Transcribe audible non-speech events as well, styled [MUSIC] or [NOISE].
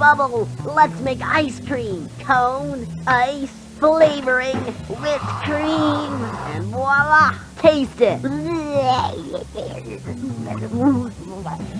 bubble. Let's make ice cream. Cone, ice, flavoring, whipped cream, and voila! Taste it. [LAUGHS]